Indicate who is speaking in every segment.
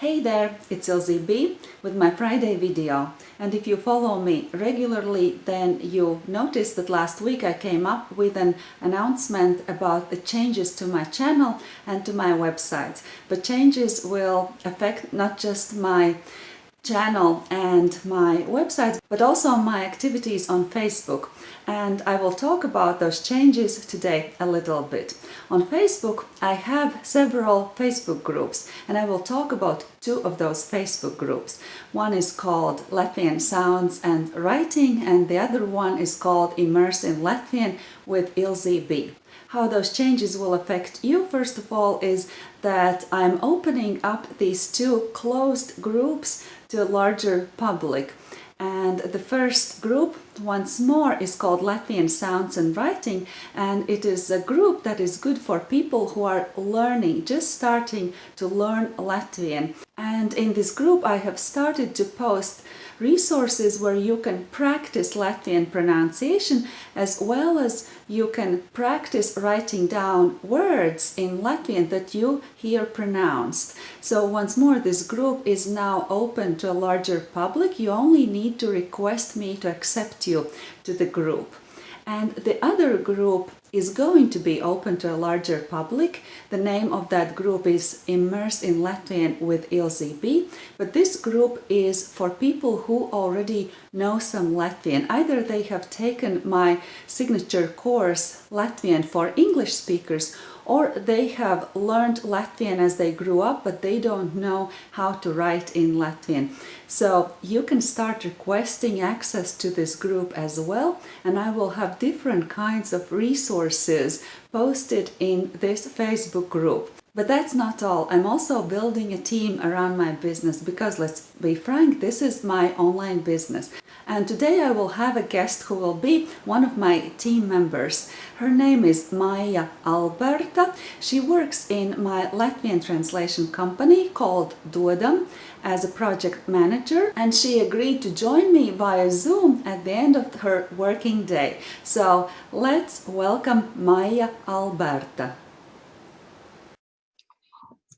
Speaker 1: Hey there, it's Ilze B with my Friday video and if you follow me regularly then you noticed that last week I came up with an announcement about the changes to my channel and to my website. But changes will affect not just my channel and my website, but also my activities on Facebook. And I will talk about those changes today a little bit. On Facebook, I have several Facebook groups and I will talk about two of those Facebook groups. One is called Latvian Sounds and Writing and the other one is called Immerse in Latvian with Ilze B. How those changes will affect you, first of all, is that I'm opening up these two closed groups to a larger public. And the first group, once more, is called Latvian Sounds and Writing, and it is a group that is good for people who are learning, just starting to learn Latvian. And in this group I have started to post resources where you can practice Latvian pronunciation as well as you can practice writing down words in Latvian that you hear pronounced. So once more, this group is now open to a larger public. You only need to request me to accept you to the group. And the other group is going to be open to a larger public. The name of that group is Immerse in Latvian with Ilze B. But this group is for people who already know some Latvian. Either they have taken my signature course Latvian for English speakers or they have learned Latvian as they grew up but they don't know how to write in Latvian. So you can start requesting access to this group as well and I will have different kinds of resources posted in this Facebook group. But that's not all. I'm also building a team around my business because let's be frank, this is my online business. And today I will have a guest who will be one of my team members. Her name is Maija Alberta. She works in my Latvian translation company called Dodam as a project manager and she agreed to join me via Zoom at the end of her working day. So let's welcome Maija Alberta.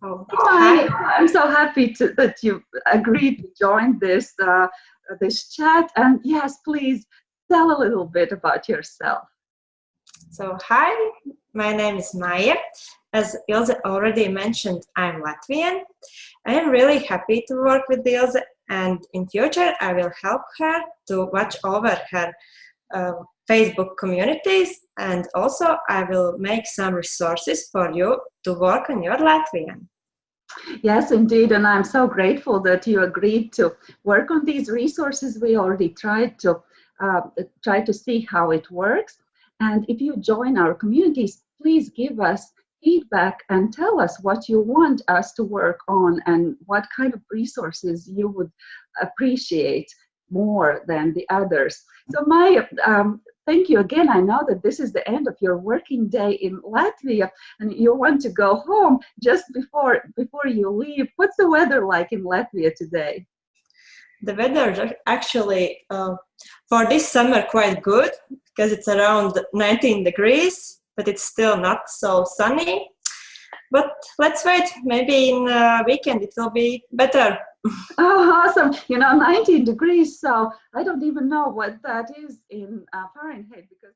Speaker 1: Hi. I'm so happy to, that you agreed to join this uh, this chat. And yes, please tell a little bit about yourself.
Speaker 2: So hi, my name is Maija. As Ilze already mentioned, I'm Latvian. I am really happy to work with Ilze and in future I will help her to watch over her uh, Facebook communities and also I will make some resources for you to work on your Latvian.
Speaker 1: Yes, indeed, and I'm so grateful that you agreed to work on these resources. We already tried to uh, try to see how it works. And if you join our communities, please give us feedback and tell us what you want us to work on and what kind of resources you would appreciate more than the others. So my um, thank you again. I know that this is the end of your working day in Latvia and you want to go home just before before you leave. What's the weather like in Latvia today?
Speaker 2: The weather is actually uh, for this summer quite good because it's around 19 degrees, but it's still not so sunny. But let's wait, maybe in a weekend it will be better
Speaker 1: oh, awesome. You know, 19 degrees. So I don't even know what that is in uh, Fahrenheit because